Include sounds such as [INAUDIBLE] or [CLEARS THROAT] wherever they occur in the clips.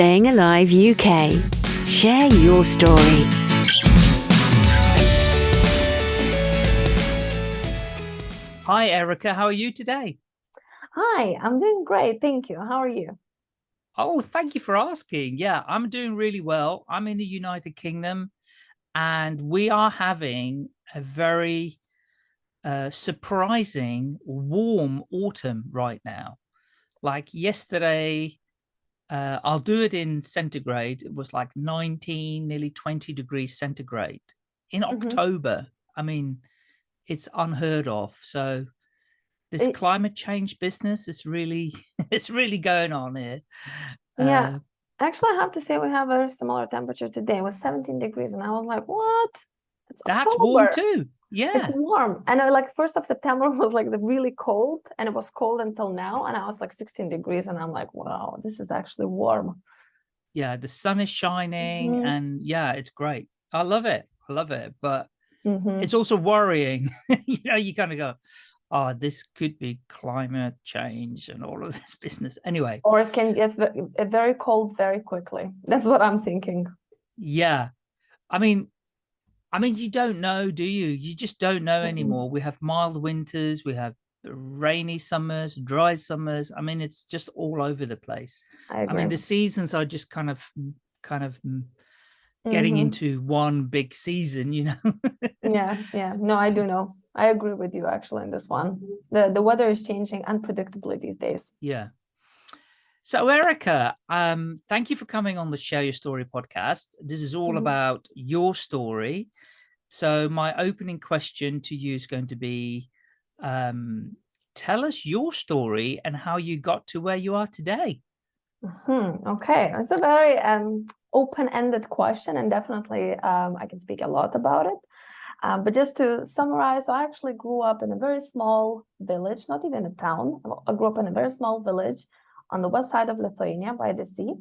Staying Alive UK. Share your story. Hi, Erica. How are you today? Hi, I'm doing great. Thank you. How are you? Oh, thank you for asking. Yeah, I'm doing really well. I'm in the United Kingdom and we are having a very uh, surprising warm autumn right now. Like yesterday, uh, I'll do it in centigrade. It was like 19, nearly 20 degrees centigrade in Mhm. October. I mean, it's unheard of. So this It- climate change business is really, [LAUGHS] it's really going on here. Yeah, Uh, actually, I have to say we have a very similar temperature today. It was 17 degrees, and I was like, what? It's that's warm too. Yeah. It's warm. And uh, like first of September [LAUGHS] was like the really cold, and it was cold until now, and I was like 16 degrees, and I'm like, wow, this is actually warm. yeah the sun is shining Mhm. and yeah it's great i love it i love it but Mhm. it's also worrying [LAUGHS] you know you kind of go oh this could be climate change and all of [LAUGHS] this business anyway Or it can get very cold very quickly. That's what I'm thinking. yeah i mean i mean you don't know do you you just don't know anymore we have mild winters we have rainy summers dry summers i mean it's just all over the place I i mean the seasons are just kind of kind of mm, getting Mhm. into one big season you know Yeah, yeah. No, I do know. I agree with you actually in this one. The the weather is changing unpredictably these days. Yeah. So Erica, um, thank you for coming on the Share Your Story podcast. This is all Mhm. about your story. So my opening question to you is going to be, um, tell us your story and how you got to where you are today. Hmm, okay, it's a very um, open-ended question, and definitely um, I can speak a lot about it. Um, but just to summarize, so I actually grew up in a very small village, not even a town. I grew up in a very small village on the west side of Lithuania by the sea.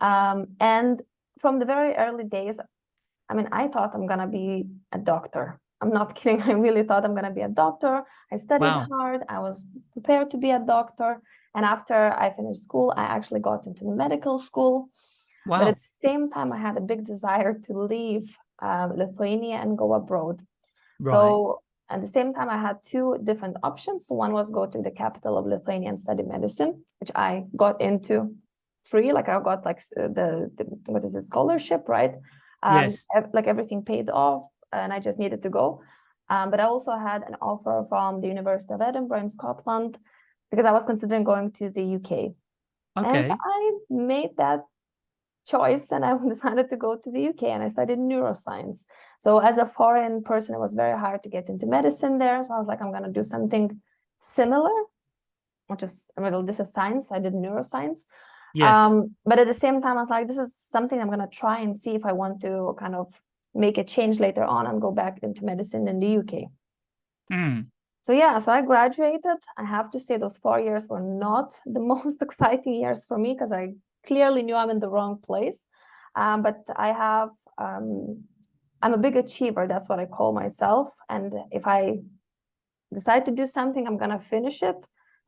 Um, and from the very early days, I mean, I thought I'm gonna be a doctor. I'm not [LAUGHS] kidding. I really thought I'm gonna be a doctor. I studied Wow. hard. I was prepared to be a doctor. And after I finished school, I actually got into the medical school. Wow. But at the same time, I had a big desire to leave uh, Lithuania and go abroad. Right. So at the same time, I had two different options. One was go to the capital of Lithuania and study medicine, which I got into free. Like I got like uh, the, the what is it scholarship, right? Um, Yes. like everything paid off, and I just needed to go. Um, but I also had an offer from the University of Edinburgh in Scotland because I was considering going to the UK. okay. And I made that choice and I [LAUGHS] decided to go to the UK and I studied neuroscience. So as a foreign person, it was very hard to get into medicine there. So I was like, I'm going to do something similar, which is, I mean, this is science. I did neuroscience. Yes. Um, but at the same time, I was like, this is something I'm going to try and see if I want to kind of make a change later on and go back into medicine in the UK. Mm. So yeah, so I graduated. I have to say those four years were not the [LAUGHS] most exciting years for me because I clearly knew I'm in the wrong place. Um, but I have, um, I'm a big achiever. That's what I call myself. And if I decide to do something, I'm gonna finish it.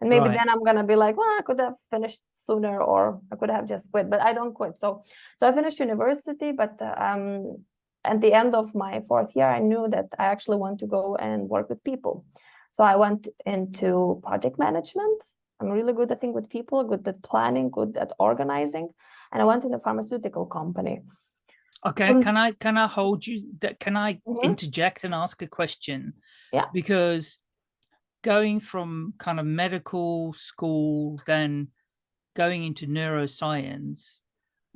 And maybe Right. then I'm gonna be like, well, I could have finished sooner, or I could have just quit. But I don't quit. So, so I finished university. But um, at the end of my fourth year, I knew that I actually want to go and work with people. So I went into project management. I'm really good, I think, with people, good at planning, good at organizing. And I went in a pharmaceutical company. Okay. um, Can I, can I hold you that? Can I Mhm. interject and ask a question? Yeah. Because going from kind of medical school, then going into neuroscience,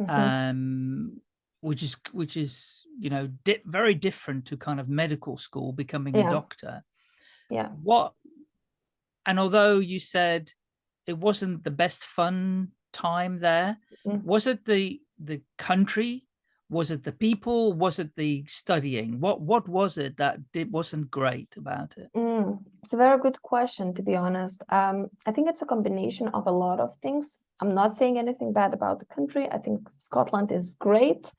Mhm. um, which is which is you know di very different to kind of medical school, becoming a doctor. Yeah. What? And although you said it wasn't the best fun time there, Mm. was it the the country? Was it the people? Was it the studying? What what was it that it wasn't great about it? Mm, it's a very good question, to be honest. Um, I think it's a combination of a lot of things. I'm not saying anything bad about the country. I think Scotland is great.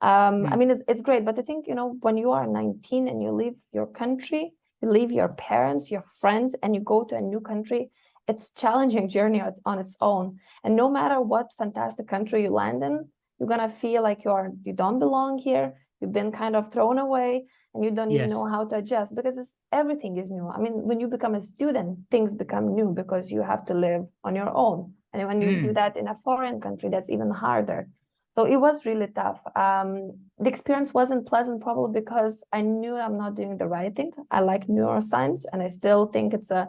Um, I Mm. mean, it's, it's great, but I think, you know, when you are 19 and you leave your country, you leave your parents, your friends, and you go to a new country, it's challenging journey on its own. And no matter what fantastic country you land in, you're gonna feel like you're you don't belong here. You've been kind of thrown away and you don't even know how to adjust because it's everything is new. I mean, when you become a student, things become new because you have to live on your own. And when you do Mm. that in a foreign country, that's even harder. So it was really tough. Um, the experience wasn't pleasant, probably because I knew I'm not doing the right thing. I like neuroscience, and I still think it's a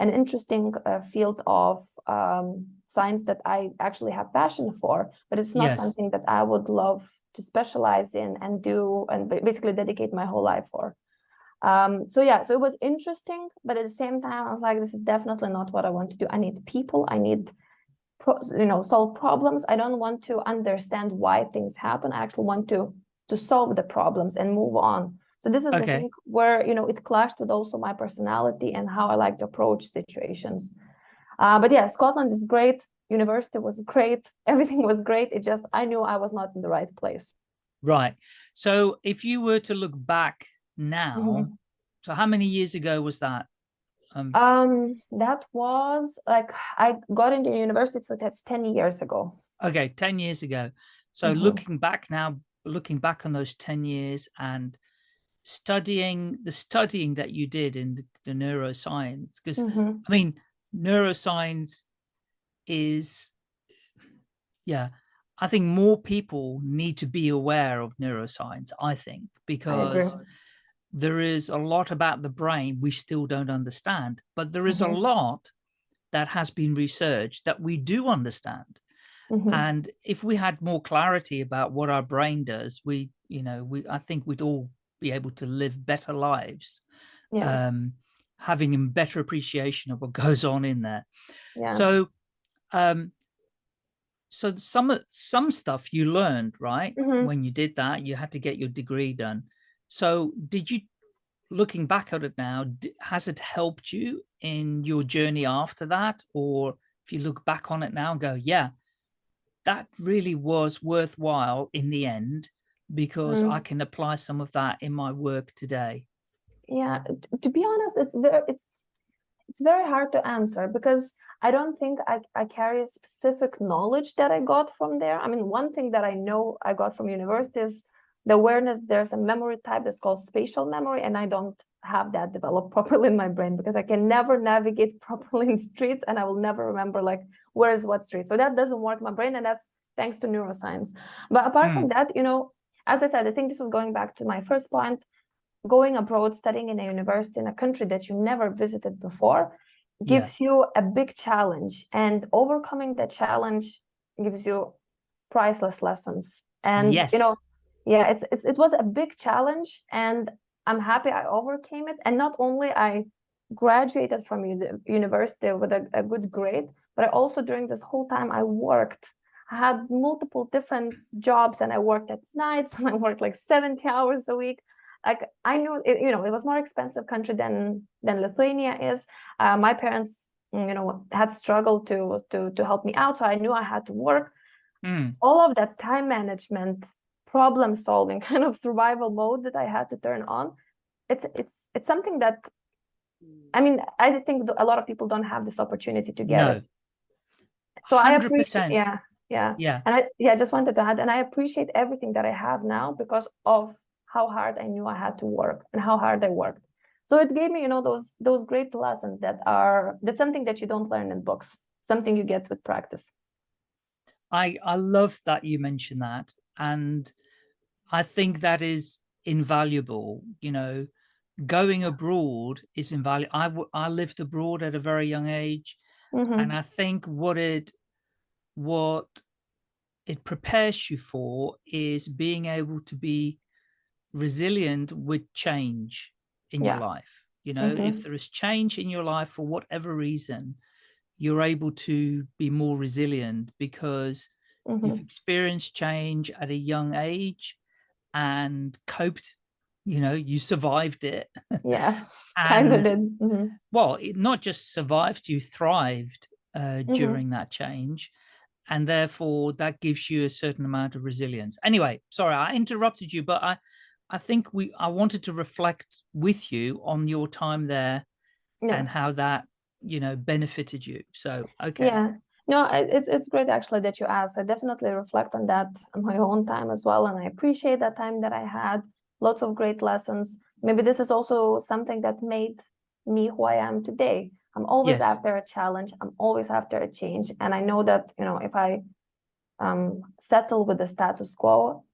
an interesting uh, field of um, science that I actually have passion for. But it's not Yes. something that I would love to specialize in and do and basically dedicate my whole life for. Um, so yeah, so it was interesting, but at the same time, I was like, this is definitely not what I want to do. I need people. I need you know solve problems i don't want to understand why things happen i actually want to to solve the problems and move on so this is i think where you know it clashed with also my personality and how i like to approach situations uh, but yeah scotland is great university was great [LAUGHS] everything was great it just i knew i was not in the right place Right. So if you were to look back now, Mhm. so how many years ago was that? Um, um that was like i got into university so that's 10 years ago okay, 10 years ago. So Mhm. looking back now, looking back on those 10 years and studying the studying that you did in the, the neuroscience, because Mhm. I mean, neuroscience is, yeah, I think more people need to be aware of neuroscience, I think, I because there is a lot about the brain we still don't understand, but there is a Mhm. lot that has been researched that we do understand. Mhm. And if we had more clarity about what our brain does, we, you know, we, I think we'd all be able to live better lives, yeah um, having a better appreciation of what [LAUGHS] goes on in there. yeah So, um, so some some stuff you learned, right? Mhm. When you did that, you had to get your degree done. So did you, looking back at it now, has it helped you in your journey after that? Or if you look back on it now and go, yeah, that really was worthwhile in the end because I Mm. can apply some of that in my work today. yeah to be honest it's very it's it's very hard to answer because i don't think I, I carry specific knowledge that i got from there i mean one thing that i know i got from university is the awareness there's a memory type that's called spatial memory and i don't have that developed [LAUGHS] properly in my brain because i can never navigate [LAUGHS] properly in streets and i will never remember like where is what street so that doesn't work in my brain and that's thanks to neuroscience but apart from that you know as i said i think this was going back to my first point going abroad studying in a university in a country that you never visited before Yeah. gives you a big challenge and overcoming that challenge gives you priceless lessons and Yes. you know yeah it's, it's it was a big challenge and i'm happy i overcame it and not only i graduated from uni- university with a, a good grade but i also during this whole time i worked I had multiple different jobs and I worked at nights [LAUGHS] and I worked like 70 hours a week like I knew it, you know it was more expensive country than than Lithuania is. Uh, my parents, mm, you know, had struggled to to to help me out, so I knew I had to work. Mm, All of that time management, problem solving, [LAUGHS] kind of survival mode that I had to turn on. It's it's it's something that, I mean, I think a lot of people don't have this opportunity to get no, it. So I appreciate, 100%. yeah, yeah. yeah. And I yeah, I just wanted to add, and I appreciate everything that I have now because of how hard I knew I had to work and how hard I worked. So it gave me, you know, those those great lessons that are that's something that you don't learn in books, something you get with practice. I I love that you mentioned that, and I think that is invaluable. You know, going abroad is invaluable. I, I lived abroad at a very young age, Mhm. and I think what it what it prepares you for is being able to be resilient with change in your life. You know, if Mhm. there is change in your life for whatever reason, you're able to be more resilient because Mhm. you've experienced change at a young age and coped you know you survived it Yeah, kind [LAUGHS] of and did. Mhm. well it not just survived you thrived uh, Mhm. during that change and therefore that gives you a certain amount of resilience anyway sorry i interrupted you but i i think we i wanted to reflect with you on your time there Yeah. and how that you know, benefited you. So, okay. Yeah. No, it's it's great actually that you asked. I definitely reflect on that on my own time as well, and I appreciate that time that I had. Lots of great lessons. Maybe this is also something that made me who I am today. I'm always Yes. after a challenge. I'm always after a change, and I know that you know if I um, settle with the status quo,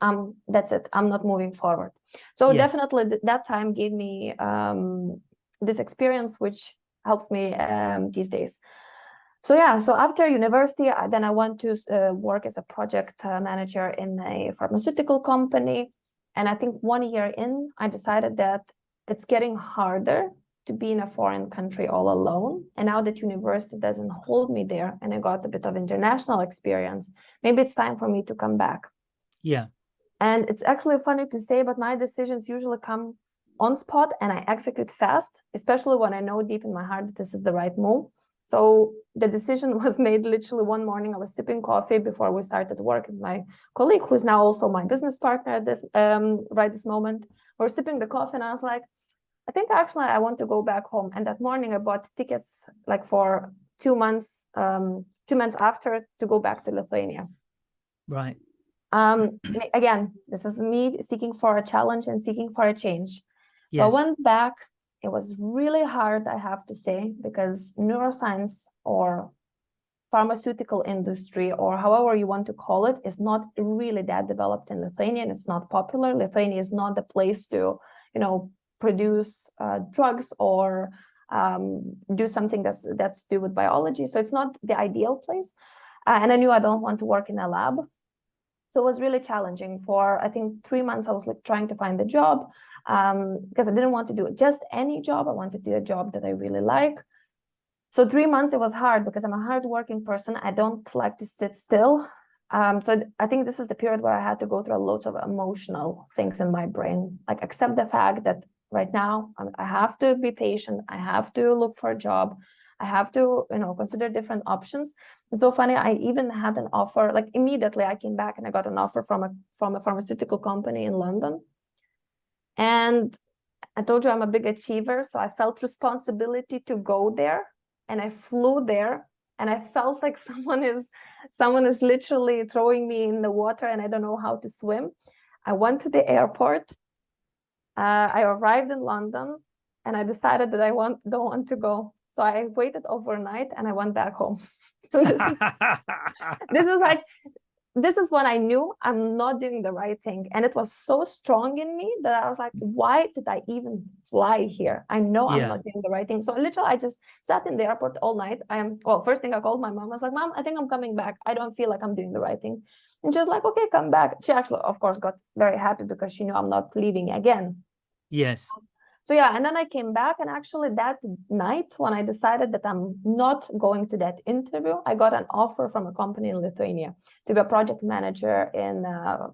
um, that's it. I'm not moving forward. So Yes. definitely th- that time gave me um, this experience, which helps me um, these days. So yeah, so after university, I- then I went to uh, work as a project uh, manager in a pharmaceutical company. And I think one year in, I decided that it's getting harder to be in a foreign country all alone. And now that university doesn't hold me there and I got a bit of international experience, maybe it's time for me to come back. Yeah. And it's actually funny to say, but my decisions usually come on spot and I execute fast, especially when I know deep in my heart that this is the right move. So the decision [LAUGHS] was made literally one morning. I was sipping coffee before we started work. And my colleague, who's now also my business partner at this um, right this moment, we're sipping the coffee, and I was like, I think actually I want to go back home. And that morning I bought tickets like for two months, um, two months after to go back to Lithuania. Right. Um, again, this is me seeking for a challenge and seeking for a change. Yes. So I went back. It was really hard, I have to say, because neuroscience or pharmaceutical industry or however you want to call it is not really that developed in Lithuania and it's not popular. Lithuania is not the place to, you know, produce uh, drugs or um, do something that's that's to do with biology. So it's not the ideal place. Uh, and I knew I don't want to work in a lab. So it was really challenging for, I think, three months. I was like trying to find a job um, because I didn't want to do just any job. I wanted to do a job that I really like. So three months, it was hard because I'm a hardworking person. I don't like to sit still. Um, so I think this is the period where I had to go through a lot of emotional things in my brain, like accept the fact that right now I'm- have to be patient. I have to look for a job. I have to, you know, consider different options. It's so funny. I even had an offer, like immediately I came back and I got an offer from a from a pharmaceutical company in London. And I told you I'm a big achiever, so I felt responsibility to go there. And I flew there and I felt like [LAUGHS] someone is someone is literally throwing me in the water and I don't know how to swim. I went to the airport. Uh, I arrived in London and I decided that I want don't want to go. So I waited overnight and I went back home. [LAUGHS] So this is [LAUGHS] this is like this is when I knew I'm not doing the right thing. And it was so strong in me that I was like, why did I even fly here? I know I'm Yeah. not doing the right thing. So literally I just sat in the airport all night. I am well, first thing I called my mom. I was like, Mom, I think I'm coming back. I don't feel like I'm doing the right thing. And she was like, okay, come back. She actually, of course, got very happy because she knew I'm not leaving again. yes. So yeah, and then I came back, and actually that night when I decided that I'm not going to that interview, I got an offer from a company in Lithuania to be a project manager in a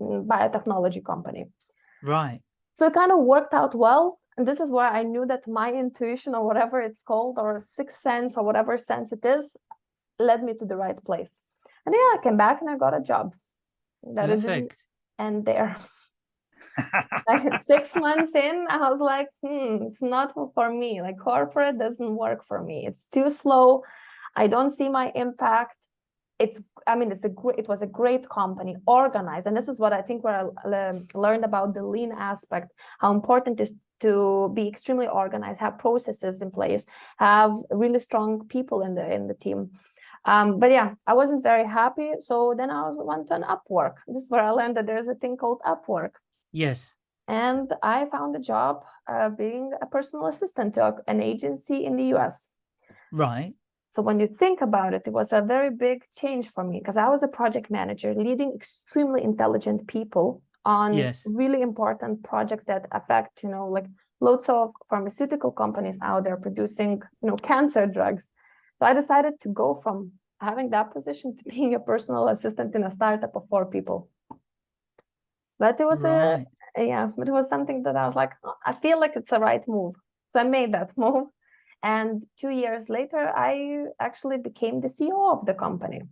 mm, biotechnology company. Right. So it kind of worked out well. And this is where I knew that my intuition or whatever it's called, or sixth sense or whatever sense it is, led me to the right place. And yeah, I came back and I got a job. That Perfect. end there. [LAUGHS] like six months in i was like hmm it's not for me. Like corporate doesn't work for me. It's too slow. I don't see my impact. It's i mean it's a great it was a great company organized. And this is what i think where i learned about the lean aspect how important it is to be extremely organized have processes in place have really strong people in the in the team um, but yeah, I wasn't very happy. So then I was went to an Upwork. This is where I learned that there's a thing called Upwork Yes. and I found a job uh, being a personal assistant to an agency in the US. Right. So when you think about it, it was a very big change for me because I was a project manager leading extremely intelligent people on Yes. really important projects that affect, you know, like loads of pharmaceutical companies out there producing, you know, cancer drugs. So I decided to go from having that position to [LAUGHS] being a personal assistant in a startup of four people. But it was a yeah but it was something that i was like "Oh, i feel like it's the right move so i made that [LAUGHS] move and two years later i actually became the ceo of the company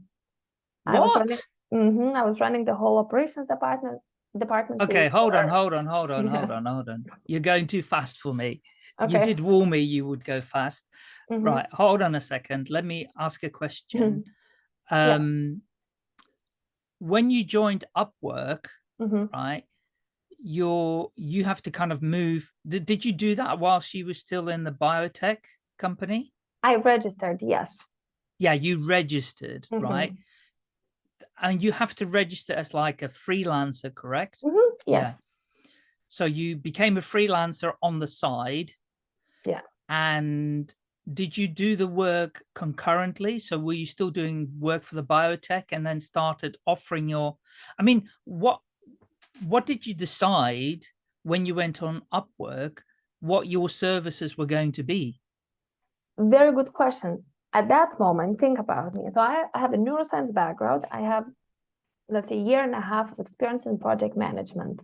I was running, What? Mhm, I was running the whole operations department department Okay, hold on, hold on, hold [LAUGHS] on, hold on, hold on. You're going too fast for me. okay You did warn me you would go fast. Mhm. Right. Hold on a second. Let me ask a question. Yeah. Um, when you joined Upwork, Mhm. right, you're you have to kind of move. Did, did you do that while she was still in the biotech company? I registered, yes. Yeah, you registered, right? Mhm. And you have to register as like a freelancer, correct? Mhm. Yeah. Yes. So you became a freelancer on the side. Yeah. And did you do the work concurrently? So were you still doing work for the biotech and then started offering your, I mean, what, what did you decide when you went on Upwork, what your services were going to be? Very good question. At that moment, think about me. So I, I have a neuroscience background. I have, let's say, a year and a half of experience in project management.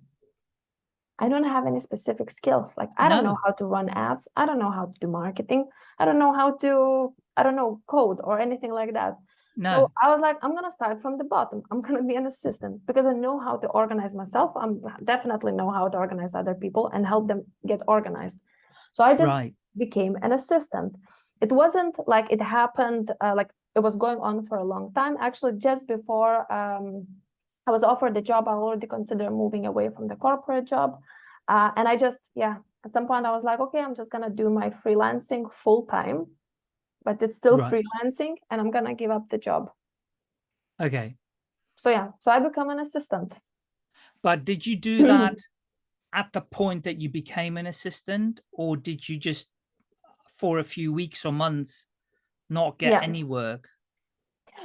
I don't have any specific skills. Like I don't know how to run ads. I don't know how to do marketing. I don't know how to, I don't know, code or anything like that. No, So I was like, I'm gonna start from the bottom. I'm gonna be an assistant because I know how to organize myself. I'm definitely know how to organize other people and help them get organized. So I just right. became an assistant. It wasn't like it happened uh, like it was going on for a long time. Actually, just before um, I was offered the job, I already considered moving away from the corporate job. Uh, and I just, yeah, at some point I was like, okay, I'm just gonna do my freelancing full time, but it's still Right. freelancing and I'm gonna give up the job. Okay. So yeah, so I become an assistant. But did you do [CLEARS THROAT] that at the point that you became an assistant or did you just for a few weeks or months not get Yeah. any work?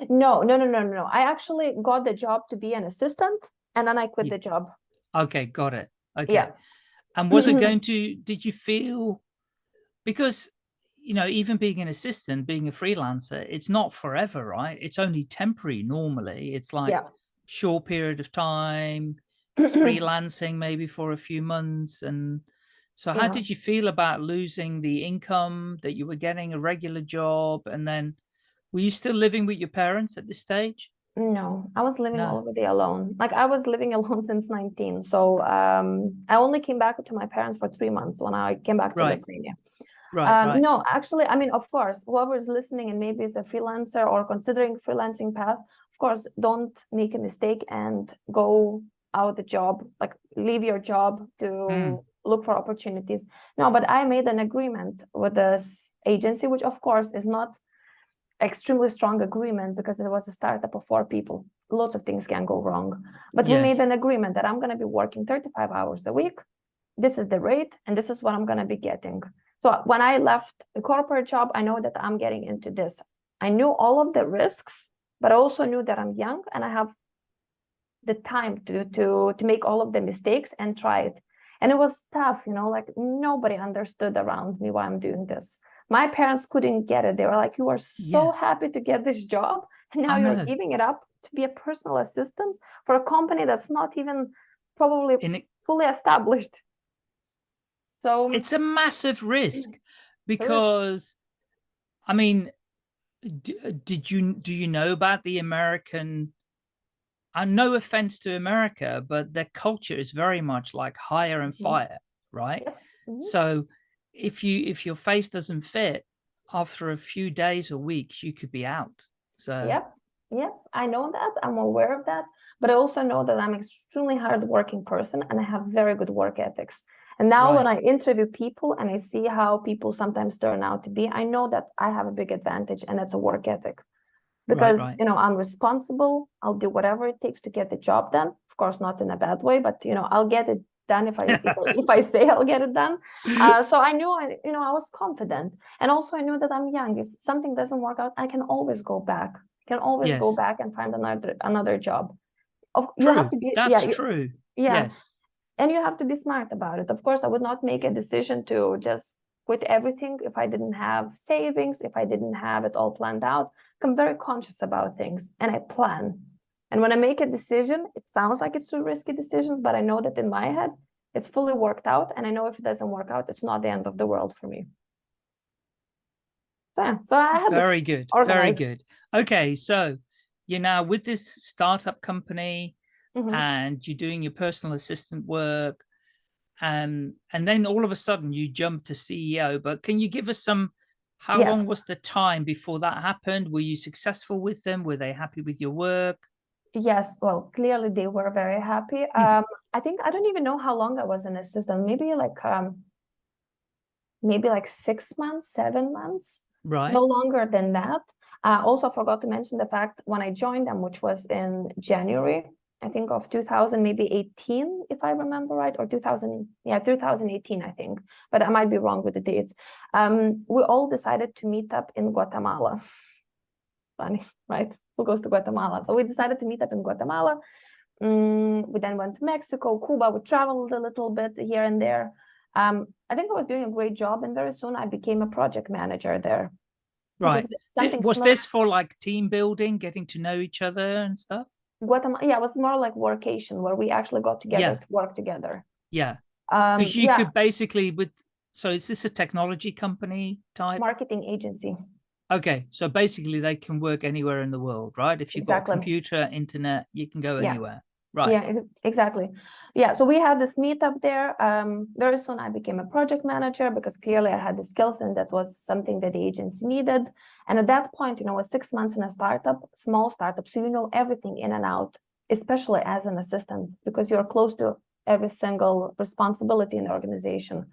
No, no, no, no, no, no. I actually got the job to be an assistant and then I quit Ye- the job. Okay, got it. Okay. Yeah. And was it mm-hmm. going to, did you feel, because, you know, even being an assistant, being a freelancer, it's not forever, right? It's only temporary normally. It's like Yeah. short period of time, [CLEARS THROAT] freelancing maybe for a few months. And so how Yeah. did you feel about losing the income that you were getting a regular job? And then were you still living with your parents at this stage? No, I was living No. already alone. Like I was living [LAUGHS] alone since 19. So um, I only came back to my parents for three months when I came back to Right. Lithuania. Right, Um, right. No, actually, I mean, of course, whoever's listening and maybe is a freelancer or considering freelancing path, of course, don't make a mistake and go out the job, like leave your job to Mm. look for opportunities. No, but I made an agreement with this agency, which of course is not extremely strong agreement because it was a startup of four people. Lots of things can go wrong. But we made an agreement that I'm going to be working 35 hours a week. This is the rate, and this is what I'm going to be getting. So when I left the corporate job, I know that I'm getting into this. I knew all of the risks, but I also knew that I'm young and I have the time to to to make all of the mistakes and try it. And it was tough, you know, like nobody understood around me why I'm doing this. My parents couldn't get it. They were like, "You are so Yeah. happy to get this job, and now I you're giving it up to be a personal assistant for a company that's not even probably it, fully established." So it's a massive risk because I mean, uh, did you do you know about the American? And no offense to America, but their culture is very much like hire and Mhm. fire, right? Yep. Mhm. So if you if your face doesn't fit after a few days or weeks, you could be out. So Yep, yep, I know that. I'm aware of that. But I also know that I'm an extremely hardworking person and I have very good work ethics. And now when I interview people and I see how people sometimes turn out to be, I know that I have a big advantage and it's a work ethic. Because right. you know, I'm responsible, I'll do whatever it takes to get the job done. Of course, not in a bad way, but you know, I'll get it done if I [LAUGHS] if, I- say I'll get it done. Uh, so I knew I, you know, I was confident. And also I knew that I'm young. If something doesn't work out, I can always go back. can always go back and find another another job. Of you have to be That's yeah, you- true. yeah. Yes. And you have to be smart about it. Of course, I would not make a decision to just quit everything if I didn't have savings, if I didn't have it all planned out. I'm very conscious about things and I plan. And when I make a decision, it sounds like it's two risky decisions, but I know that in my head, it's fully worked out. And I know if it doesn't work out, it's not the end of the world for me. So yeah, so I this- Very good. Very good. Okay, so you're now with this startup company Mhm. and you're doing your personal assistant work. Um, and then all of a sudden you jump to CEO, but can you give us some How long was the time before that happened? Were you successful with them? Were they happy with your work? Yes, well, clearly they were very happy. Mhm. Um, I think I don't even know how long I was an assistant. Maybe like um, maybe like six months, seven months. Right. No longer than that. I also forgot to mention the fact when I joined them, which was in January, I think of 2000, maybe 18, if I remember right, or 2000, yeah, 2018, I think, but I might be wrong with the dates. Um, we all decided to meet up in Guatemala. [LAUGHS] Funny, right? Who goes to Guatemala? So we decided to meet up in Guatemala. Mm, we then went to Mexico, Cuba. We traveled a little bit here and there. Um, I think I was doing a great job, and very soon I became a project manager there. Right. something Was similar- this for like team building, getting to know each other and stuff? Guatemala? Yeah, it was more like workation where we actually got together Yeah. to work together. Yeah. Um, Because you yeah, could basically with so is this a technology company type? marketing agency. Okay, so basically they can work anywhere in the world, right? If you've got Exactly. a computer, internet, you can go Yeah. anywhere. Right. Yeah, ex- exactly. Yeah, so we had this meetup there. Um, very soon I became a project manager because clearly I had the skills and that was something that the agency needed. And at that point, you know, was six months in a startup, small startup, so you know everything in and out, especially as an assistant because you're close to every single responsibility in the organization.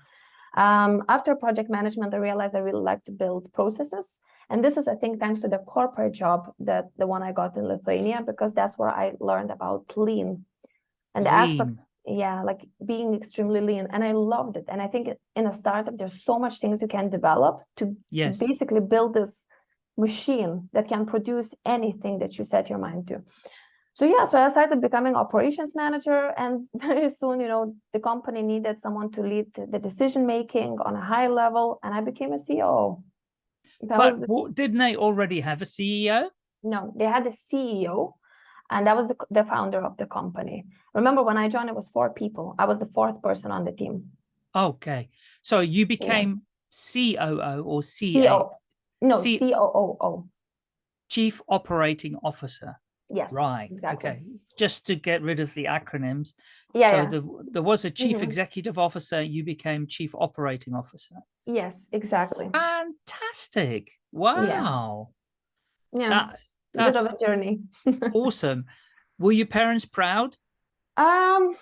Um, after project management, I realized I really like to build processes. And this is, I think, thanks to the corporate job that the one I got in Lithuania, because that's where I learned about lean and the aspect, yeah, like being extremely lean. And I loved it. And I think in a startup, there's so much things you can develop to, to Yes. basically build this machine that can produce anything that you set your mind to. So yeah, so I started becoming operations manager, and [LAUGHS] very soon, you know, the company needed someone to lead the decision making on a high level, and I became a CEO. That But the, didn't they already have a CEO? no, they had a CEO, and that was the, the founder of the company. Remember when I joined, it was four people. I was the fourth person on the team. Okay. So you became COO or CEO, no, C- COO. Chief Operating Officer. Yes, Right. exactly. Okay. Just to get rid of the acronyms. Yeah, so yeah. there, there was a chief Mhm. executive officer, you became chief operating officer. yes, exactly. Fantastic. Wow. Yeah, That, a bit of that's a journey. [LAUGHS] awesome. Were your parents proud? Um,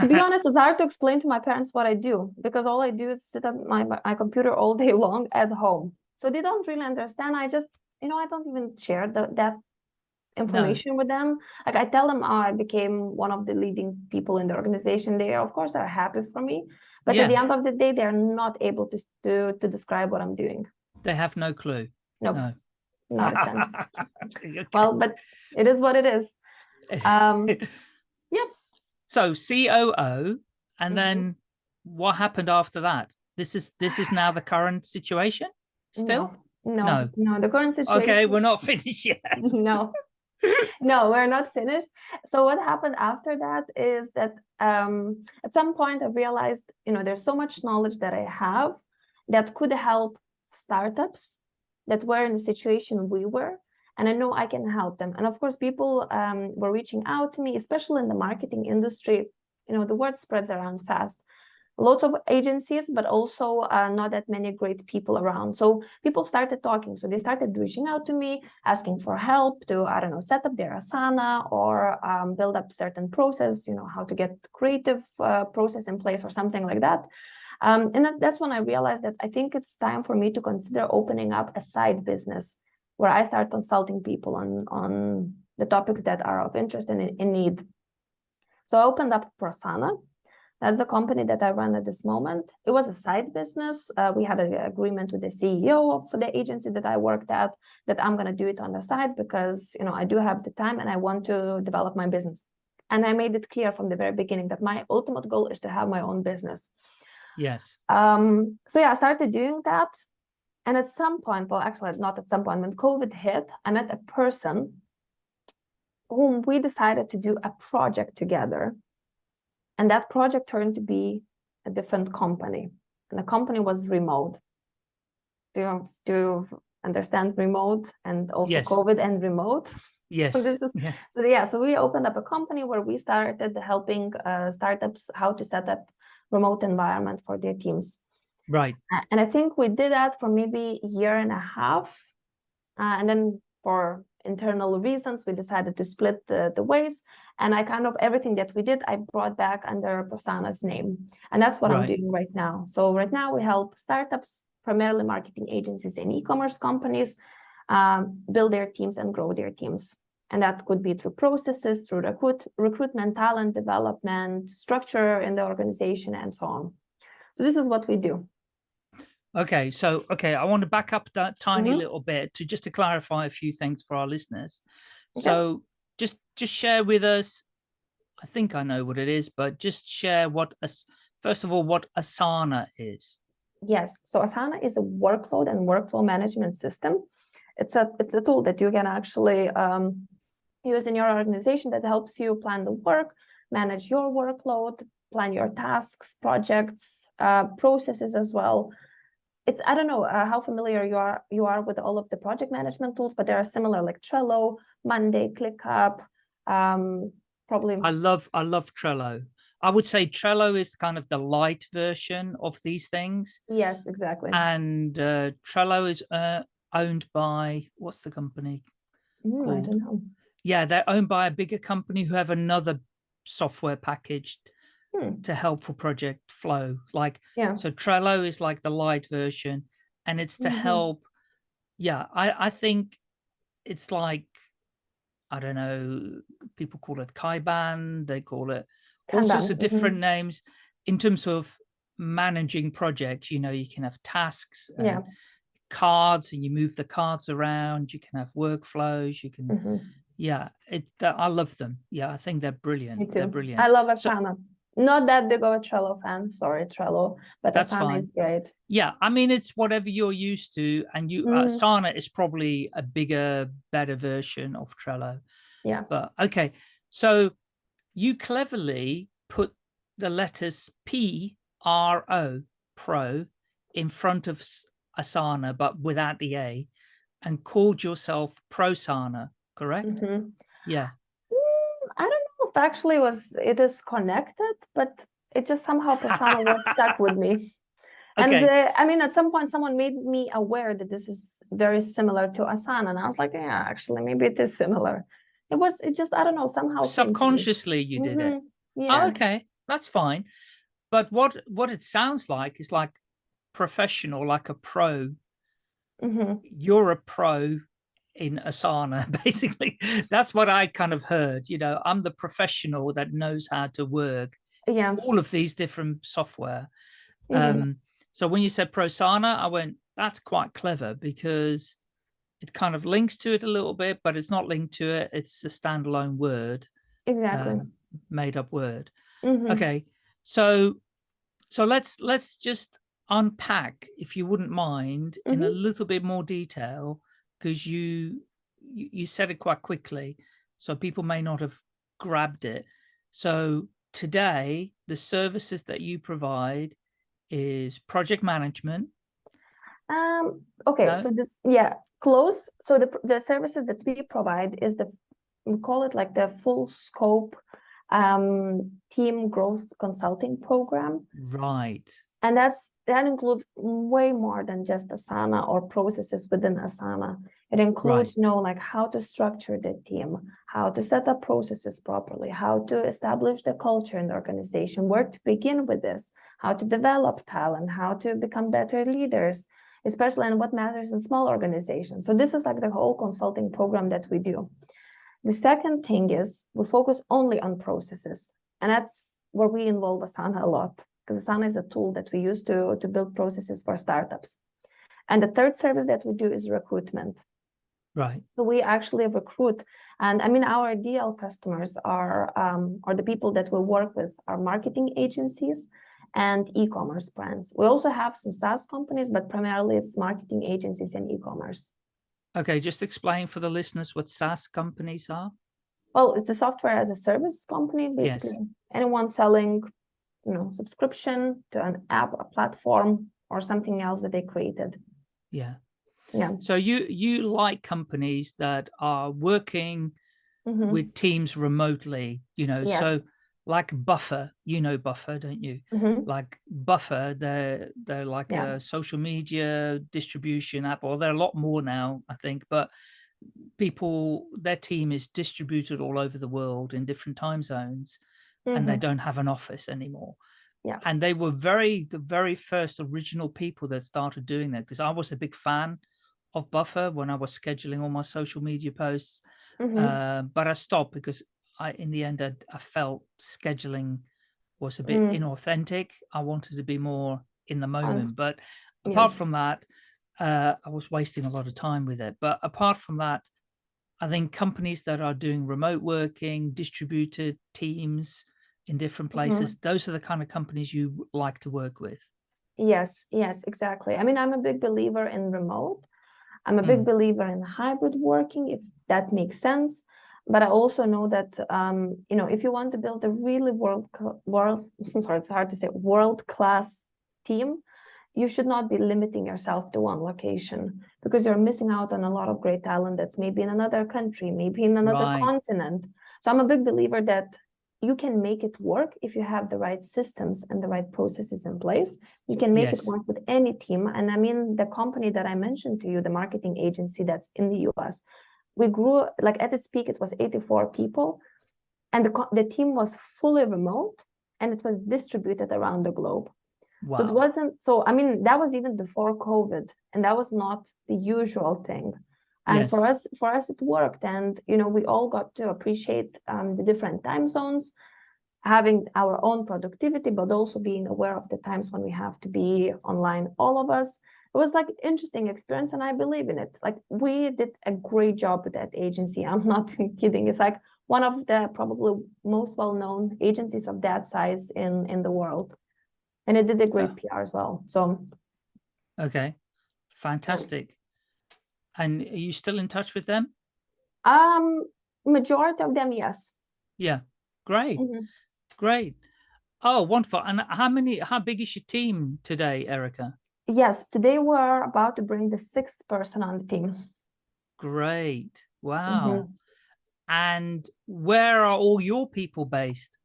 to be [LAUGHS] honest, it's hard to explain to my parents what I do because all I do is sit at my, my computer all day [LAUGHS] long at home. So they don't really understand. I just, you know, I don't even share the, that information with them. Like I tell them, oh, I became one of the leading people in the organization. They, of course, are happy for me. But at the end of the day, they're not able to, to, to describe what I'm doing. They have no clue. Nope, No. not a chance. [LAUGHS] Okay. well, but it is what it is. [LAUGHS] Um, yeah. So COO, and Mhm. then what happened after that? This is this is now the current situation. Still, No, no, No. no. The current situation. okay, we're not [LAUGHS] finished yet. no [LAUGHS] no we're not finished. So what happened after that is that um at some point i realized you know there's so much knowledge that i have that could help startups that were in the situation we were and i know i can help them. And of course people um, were reaching out to me especially in the marketing industry. You know the word spreads around fast lots of agencies but also uh, not that many great people around. So people started talking. So they started reaching out to me asking for help to i don't know set up their asana or um, build up certain process you know how to get creative uh, process in place or something like that. Um, and that, that's when i realized that i think it's time for me to consider opening up a side business where i start consulting people on on the topics that are of interest and in, need. So i opened up prosana that's the company that I run at this moment. It was a side business. Uh, we had an agreement with the CEO of the agency that I worked at that I'm going to do it on the side because you know I do have the time and I want to develop my business. And I made it clear from the very beginning that my ultimate goal is to have my own business. Yes. Um, so yeah, I started doing that. And at some point, well, actually not at some point, when COVID hit, I met a person whom we decided to do a project together. And that project turned to be a different company. And the company was remote. Do you, do you understand remote and also Yes. COVID and remote? Yes. So [LAUGHS] this is- yeah. So yeah, so we opened up a company where we started helping uh, startups how to set up remote environment for their teams. Right. And I think we did that for maybe a year and a half. Uh, and then for internal reasons, we decided to split the, the ways. And I kind of everything that we did, I brought back under Prosana's name. And that's what I'm doing right now. So right now we help startups, primarily marketing agencies and e-commerce companies, um, build their teams and grow their teams. And that could be through processes, through recruit, recruitment, talent development, structure in the organization, and so on. So this is what we do. Okay, so okay, I want to back up that tiny Mhm. little bit to just to clarify a few things for our listeners. Okay. So just just share with us. I think I know what it is, but just share what first of all what Asana is. Yes, so Asana is a workload and workflow management system. It's a it's a tool that you can actually um, use in your organization that helps you plan the work, manage your workload, plan your tasks, projects, uh, processes as well. It's I don't know uh, how familiar you are you are with all of the project management tools, but there are similar like Trello, Monday, ClickUp, um, probably I love I love Trello. I would say Trello is kind of the light version of these things, yes, exactly. and uh, Trello is uh, owned by what's the company? Mm, I don't know. Yeah, they're owned by a bigger company who have another software package Hmm. to help for project flow. Like Yeah. so Trello is like the light version and it's to Mhm. help. Yeah, I, I think it's like, I don't know, people call it Kanban, they call it all sorts of mhm. different names in terms of managing projects. You know, you can have tasks, and Yeah. cards, and you move the cards around. You can have workflows. You can, Mhm. yeah, it. I love them. Yeah, I think they're brilliant. They're brilliant. I love So- Asana. Not that big of a Trello fan. Sorry, Trello, but That's Asana fine. is great. Yeah, I mean it's whatever you're used to, and you Mm. Asana is probably a bigger, better version of Trello. Yeah. But okay, so you cleverly put the letters P R O Pro in front of Asana, but without the A, and called yourself Prosana, correct? Mhm. Yeah. Mm, I don't know if actually was it is connected, but it just somehow Asana was stuck with me. [LAUGHS] And Okay. uh, I mean, at some point, someone made me aware that this is very similar to Asana, and I was like, yeah, actually, maybe it is similar. It was. It just I don't know somehow came to me. Subconsciously, you did it. Mhm. Oh, Yeah. okay, that's fine. But what what it sounds like is like professional, like a pro. Mhm. You're a pro in Asana, [LAUGHS] basically. That's what I kind of heard. You know, I'm the professional that knows how to work Yeah. all of these different software. mhm. Um, so when you said Prosana, I went, that's quite clever because it kind of links to it a little bit, but it's not linked to it. It's a standalone word, Exactly. um, made up word. Mhm. Okay, so so let's let's just unpack, if you wouldn't mind, in a little bit more detail, because you, you you said it quite quickly, so people may not have grabbed it. So today, the services that you provide is project management. Um, okay, No? so this, yeah, close. So the, the services that we provide is the, we call it like the full scope um, team growth consulting program. Right. And that's, that includes way more than just Asana or processes within Asana. It includes, you know, like how to structure the team, how to set up processes properly, how to establish the culture in the organization, where to begin with this, how to develop talent, how to become better leaders, especially in what matters in small organizations. So this is like the whole consulting program that we do. The second thing is we focus only on processes, and that's where we involve Asana a lot because Asana is a tool that we use to, to build processes for startups. And the third service that we do is recruitment. Right. So we actually recruit, and I mean our ideal customers are um, are the people that we work with are marketing agencies and e-commerce brands. We also have some SaaS companies, but primarily it's marketing agencies and e-commerce. Okay, just explain for the listeners what SaaS companies are. Well, it's a software as a service company, basically. Yes. basically. Anyone selling, you know, subscription to an app, a platform, or something else that they created. Yeah. Yeah. So you you like companies that are working Mhm. with teams remotely, you know, so like Buffer, you know Buffer, don't you? Mhm. Like Buffer, they're they're like Yeah. a social media distribution app, or they're a lot more now, I think. But people, their team is distributed all over the world in different time zones, and they Mhm. don't have an office anymore. Yeah. And they were very the very first original people that started doing that because I was a big fan of Buffer when I was scheduling all my social media posts. Mhm. Uh, but I stopped because I, in the end, I, I felt scheduling was a bit Mm. inauthentic. I wanted to be more in the moment. But Yeah. apart from that, uh, I was wasting a lot of time with it. But apart from that, I think companies that are doing remote working, distributed teams in different Mhm. places, those are the kind of companies you like to work with. Yes, yes, exactly. I mean, I'm a big believer in remote. I'm a big Mm. believer in hybrid working, if that makes sense. But I also know that, um, you know, if you want to build a really world, world, [LAUGHS] sorry, it's hard to say, world-class team, you should not be limiting yourself to one location because you're missing out on a lot of great talent that's maybe in another country, maybe in another Right. continent. So I'm a big believer that you can make it work if you have the right systems and the right processes in place. You can make Yes. it work with any team. And I mean, the company that I mentioned to you, the marketing agency that's in the US, we grew like at its peak, it was 84 people, and the, the team was fully remote and it was distributed around the globe. Wow. So it wasn't so I mean that was even before COVID and that was not the usual thing. And for us for us it worked. And you know we all got to appreciate um, the different time zones having our own productivity but also being aware of the times when we have to be online all of us. It was like interesting experience and I believe in it. Like we did a great job with that agency. [LAUGHS] I'm not kidding. It's like one of the probably most well-known agencies of that size in in the world. And it did a great PR as well. So Okay. Fantastic. And are you still in touch with them? um majority of them, yes. Yeah. Great. Mhm. Great. Oh, wonderful. And how many, how big is your team today, Erica? Yes, today we're about to bring the sixth person on the team. Great. Wow. Mhm. And where are all your people based?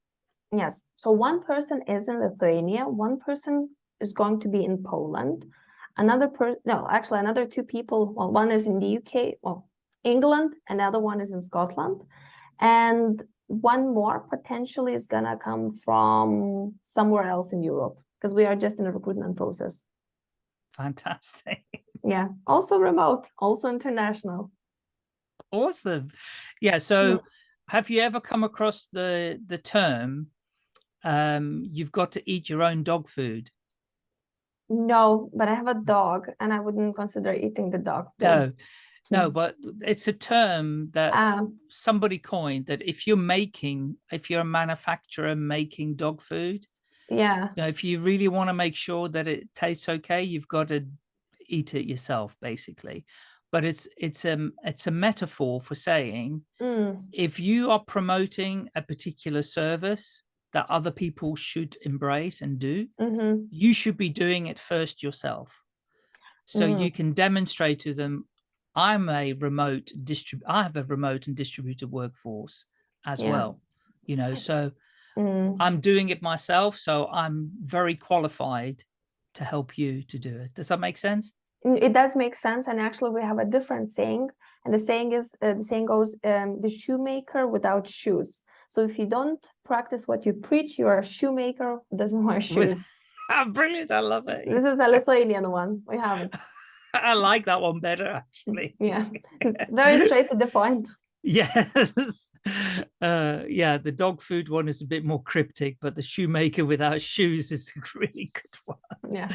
Yes. So one person is in Lithuania, one person is going to be in Poland, another person, no, actually another two people, well, one is in the UK, well, England, another one is in Scotland, and one more potentially is gonna come from somewhere else in Europe because we are just in a recruitment process. Fantastic. [LAUGHS] Yeah, also remote, also international. Awesome. Yeah. So have you ever come across the, the term, um, you've got to eat your own dog food? No, but I have a dog and I wouldn't consider eating the dog. No, no, Mm. but it's a term that Um, somebody coined that if you're making, if you're a manufacturer making dog food, yeah, you know, if you really want to make sure that it tastes okay, you've got to eat it yourself, basically. But it's it's a it's a metaphor for saying mm, if you are promoting a particular service that other people should embrace and do, mhm, you should be doing it first yourself. So Mm. you can demonstrate to them, I'm a remote distrib I have a remote and distributed workforce as Yeah. well. You know, so mm. I'm doing it myself, so I'm very qualified to help you to do it. Does that make sense? Mm, It does make sense, and actually we have a different saying, and the saying is uh, the saying goes, um, "The shoemaker without shoes." So if you don't practice what you preach, you are a shoemaker who doesn't wear shoes. [LAUGHS] Ah, brilliant. I love it. This is a Lithuanian one. We have it. [LAUGHS] I like that one better, actually. [LAUGHS] Yeah, very straight to the point. Yes. Uh, yeah, the dog food one is a bit more cryptic, but the shoemaker without shoes is a really good one. Yeah.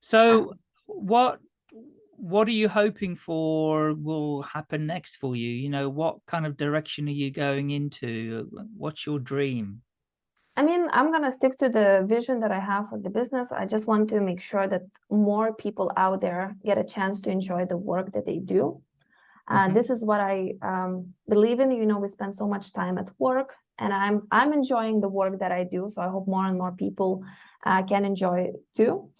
So what what are you hoping for will happen next for you? You know, what kind of direction are you going into? What's your dream? I mean, I'm gonna stick to the vision that I have for the business. I just want to make sure that more people out there get a chance to enjoy the work that they do. Uh, Mhm. This is what I um, believe in. You know, we spend so much time at work, and I'm I'm enjoying the work that I do. So I hope more and more people uh, can enjoy it too.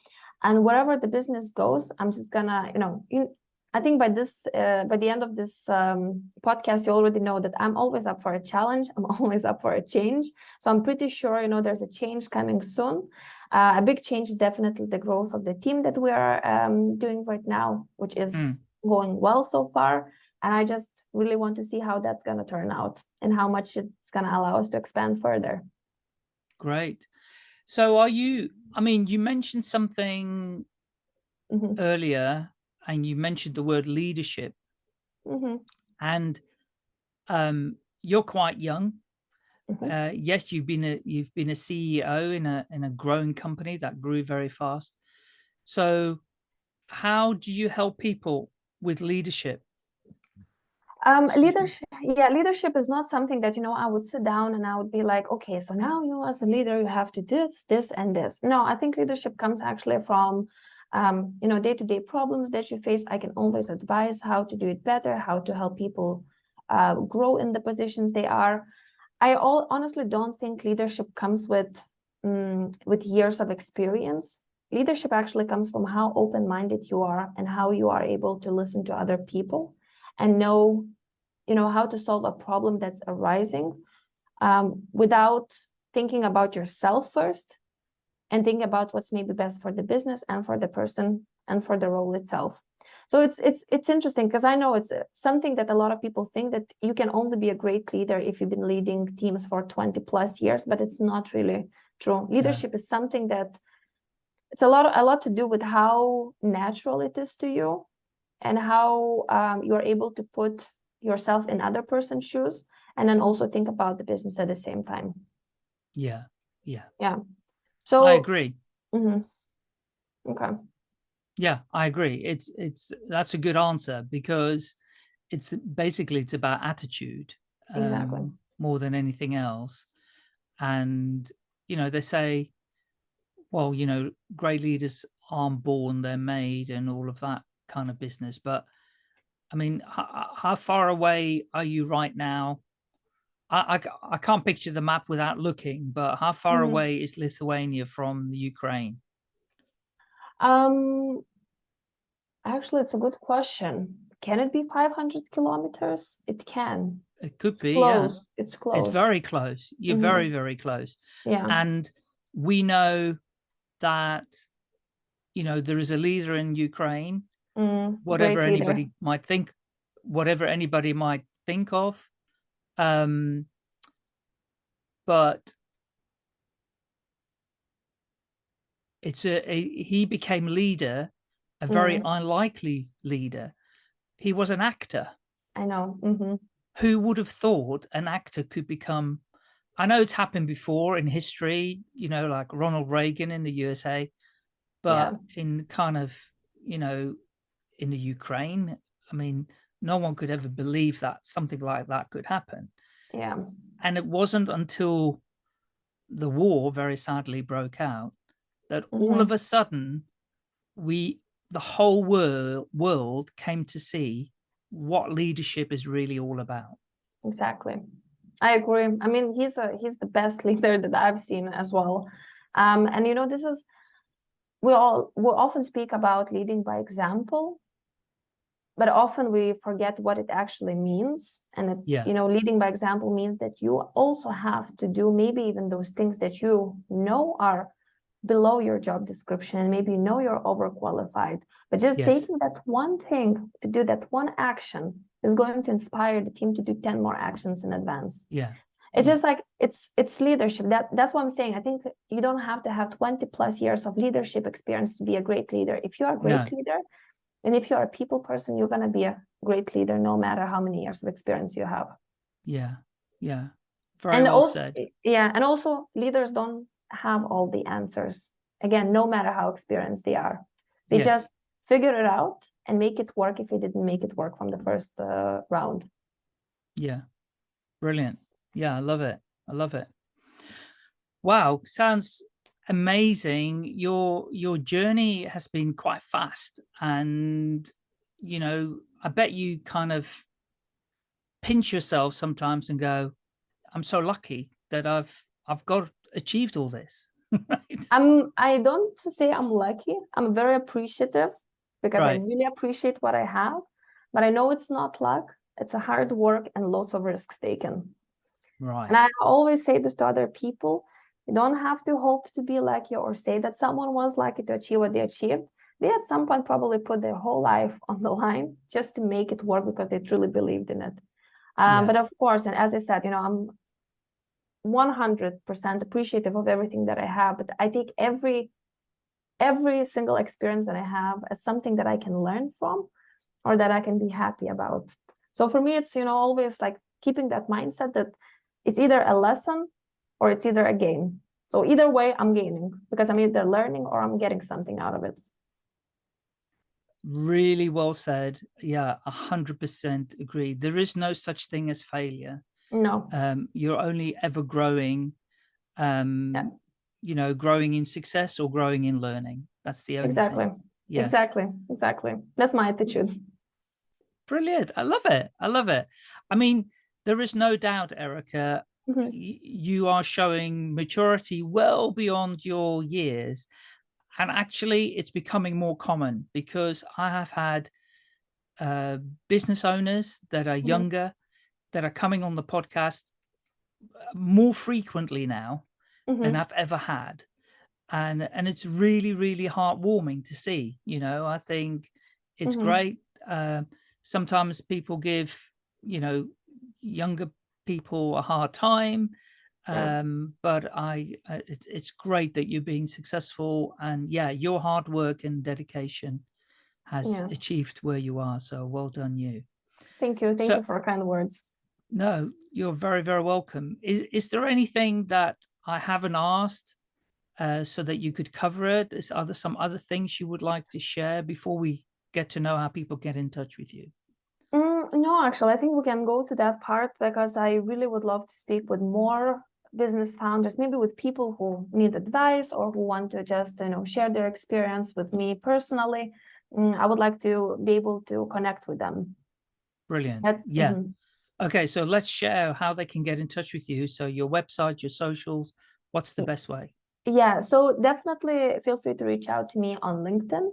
And wherever the business goes, I'm just gonna, you know, in, I think by this, uh, by the end of this um, podcast, you already know that I'm always up for a challenge. [LAUGHS] I'm always up for a change. So I'm pretty sure, you know, there's a change coming soon. Uh, a big change is definitely the growth of the team that we are um, doing right now, which is mm. going well so far. And I just really want to see how that's going to turn out and how much it's going to allow us to expand further. Great. So are you, I mean, you mentioned something mm -hmm. earlier and you mentioned the word leadership mm -hmm. and um, you're quite young. Mm -hmm. uh, yes, you've been a you've been a CEO in a in a growing company that grew very fast. So, how do you help people with leadership? Um, leadership, yeah, leadership is not something that, you know, I would sit down and I would be like, okay, so now you as a leader, you have to do this, this, and this. No, I think leadership comes actually from um, you know, day-to-day -day problems that you face, I can always advise how to do it better, how to help people uh, grow in the positions they are. I all, honestly don't think leadership comes with um, with years of experience. Leadership actually comes from how open-minded you are and how you are able to listen to other people and know, you know, how to solve a problem that's arising um, without thinking about yourself first, and think about what's maybe best for the business and for the person and for the role itself. So it's it's it's interesting because I know it's uh, something that a lot of people think that you can only be a great leader if you've been leading teams for 20 plus years, but it's not really true. Leadership yeah. is something that it's a lot a lot to do with how natural it is to you and how um, you're able to put yourself in other person's shoes and then also think about the business at the same time. Yeah. Yeah. Yeah. So I agree. Mm -hmm. Okay. Yeah, I agree. It's it's that's a good answer because it's basically it's about attitude exactly um, more than anything else. And you know, they say, well, you know, great leaders aren't born, they're made, and all of that kind of business. But I mean, how far away are you right now I, I, I can't picture the map without looking, but how far mm -hmm. away is Lithuania from the Ukraine? Um, actually, it's a good question. Can it be 500 kilometers? It can. It could it's be, close. yeah. It's close. It's very close. You're mm -hmm. very, very close. Yeah. And we know that, you know, there is a leader in Ukraine, mm, whatever anybody might think, whatever anybody might think of, um, but it's a, a, he became leader, a very mm. unlikely leader. He was an actor. I know. Mm -hmm. Who would have thought an actor could become? I know it's happened before in history, you know, like Ronald Reagan in the USA, but yeah. in kind of, you know, in the Ukraine, I mean, no one could ever believe that something like that could happen. Yeah. And it wasn't until the war very sadly broke out that mm -hmm. all of mm-hmm. a sudden we the whole world world came to see what leadership is really all about. Exactly. I agree. I mean, he's a he's the best [LAUGHS] leader that I've seen as well. Um, and you know, this is we all we often speak about leading by example, but often we forget what it actually means. And it, yeah. you know leading by example means that you also have to do maybe even those things that you know are below your job description and maybe you know you're overqualified. But just yes. taking that one thing to do that one action is going to inspire the team to do 10 more actions in advance. Yeah. It's just like it's it's leadership. That that's what i'm saying. I think you don't have to have 20 plus years of leadership experience to be a great leader. If you're a great no. leader and if you're a people person, you're going to be a great leader, no matter how many years of experience you have. Yeah. Yeah. Very and well also, said. Yeah. And also leaders don't have all the answers. Again, no matter how experienced they are, they yes. just figure it out and make it work if it didn't make it work from the first uh, round. Yeah. Brilliant. Yeah. I love it. I love it. Wow. Sounds amazing. Your your journey has been quite fast, and you know, I bet you kind of pinch yourself sometimes and go, "I'm so lucky that I've I've got achieved all this." [LAUGHS] right? I'm. I don't say I'm lucky. I'm very appreciative because I really appreciate what I have, but I know it's not luck. It's a hard work and lots of risks taken. Right. And I always say this to other people. You don't have to hope to be lucky or say that someone was lucky to achieve what they achieved. They at some point probably put their whole life [LAUGHS] on the line just to make it work because they truly believed in it. Um, Yeah. But of course, and as I said, you know, I'm 100% appreciative of everything that I have, but I take every every single experience that I have as something that I can learn from or that I can be happy about. So for me, it's, you know, always like keeping that mindset that it's either a lesson or it's either a gain. So either way, I'm gaining because I'm either learning or I'm getting something out of it. Really well said. Yeah, a hundred percent agree. There is no such thing as failure. No, Um, you're only ever growing, um, you know, growing in success or growing in learning. That's the only exactly. thing. Yeah. Exactly. Exactly. That's my attitude. Brilliant. I love it. I love it. I mean, there is no doubt, Erica, You are showing maturity well beyond your years. And actually, it's becoming more common because I have had uh, business owners that are Mhm. younger that are coming on the podcast uh, more frequently now than Mhm. I've ever had. And and it's really, really heartwarming to see, you know, I think it's Mhm. great. Uh, sometimes people give, you know, younger people a hard time. Um, but I, uh, it's, it's great that you're being successful and yeah, your hard work and dedication has Yeah. achieved where you are. So well done you. Thank you. Thank So- you for kind words. No, you're very, very welcome. Is is there anything that I haven't asked uh, so that you could cover it? Is are there some other things you would like to share before we get to know how people get in touch with you? Mm, no, actually, I think we can go to that part because I really would love to speak with more business founders, maybe with people who need advice or who want to just, you know, share their experience with me personally. Mm, I would like to be able to connect with them. Brilliant. That's yeah. mhm. Okay, so let's share how they can get in touch with you. So your website, your socials, what's the best way? Yeah, so definitely feel free to reach out to me on LinkedIn.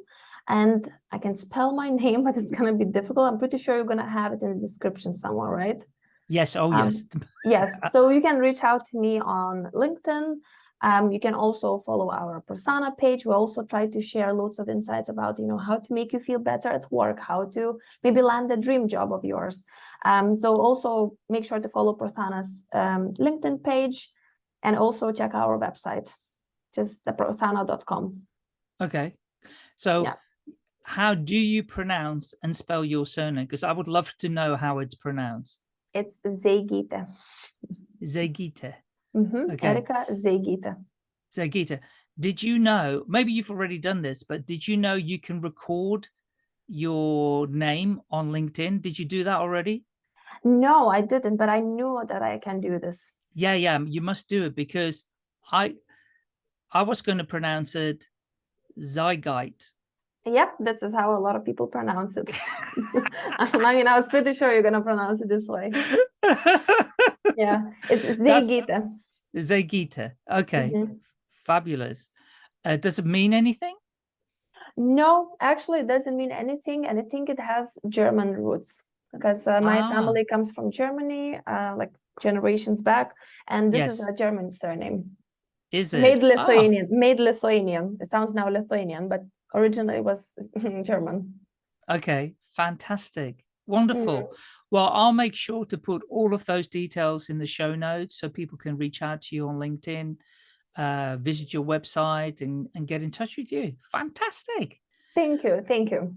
And I can spell my [LAUGHS] name, but it's going to be difficult. I'm pretty sure you're going to have it in the description somewhere, right? Yes. Oh, Um, yes. [LAUGHS] Yes, so you can reach out to me on LinkedIn. Um, you can also follow our persona page. We also try to share lots of insights about, you know, how to make you feel better at work, how to maybe land the dream job of yours. Um, so also make sure to follow Persona's um, LinkedIn page and also check our website, just the persona.com. Okay. So Yeah. How do you pronounce and spell your surname? Because I would love to know how it's pronounced. It's Zegite. Zegita. Mhm, Okay. Erika Zegite. Zegita, did you know, maybe you've already done this, but did you know you can record your name on LinkedIn? Did you do that already? No, I didn't, but I knew that I can do this. Yeah, yeah, you must do it because I I was going to pronounce it Zygite. Yep, this is how a lot of people pronounce it. [LAUGHS] I mean, I was pretty sure you're gonna pronounce it this way. [LAUGHS] Yeah, it's Zegite. Zegita. Okay, Mhm. fabulous. Uh, does it mean anything? No, actually, it doesn't mean anything, and I think it has German roots because uh, my Ah. family comes from Germany, uh, like generations back, and this is a German surname. Is it? Made Ah, Lithuanian, made Lithuanian. It sounds now Lithuanian, but originally it was [LAUGHS] German. Okay, fantastic. Wonderful. Well, I'll make sure to put all of those details in the show notes so people can reach out to you on LinkedIn, uh, visit your website and, and get in touch with you. Fantastic. Thank you, thank you.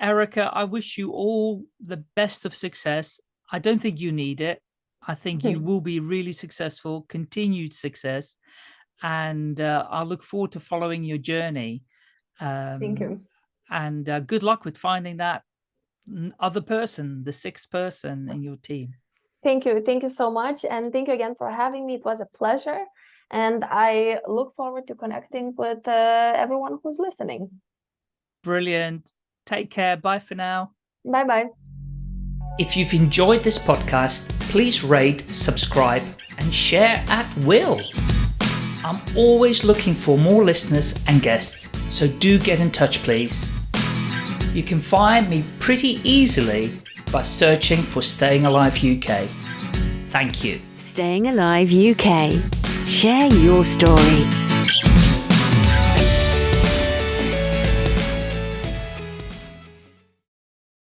Erica, I wish you all the best of success. I don't think you need it. I think you will be really successful, continued success. And uh, I look forward to following your journey. Um, Thank you. and uh, good luck with finding that other person, the sixth person in your team. Thank you. Thank you so much. And thank you again for having me. It was a pleasure. And I look forward to connecting with uh, everyone who's listening. Brilliant. Take care. Bye for now. Bye bye. If you've enjoyed this podcast, please rate, subscribe, and share at will. I'm always looking for more listeners and guests, so do get in touch, please. You can find me pretty easily by searching for Staying Alive UK. Thank you. Staying Alive UK. Share your story.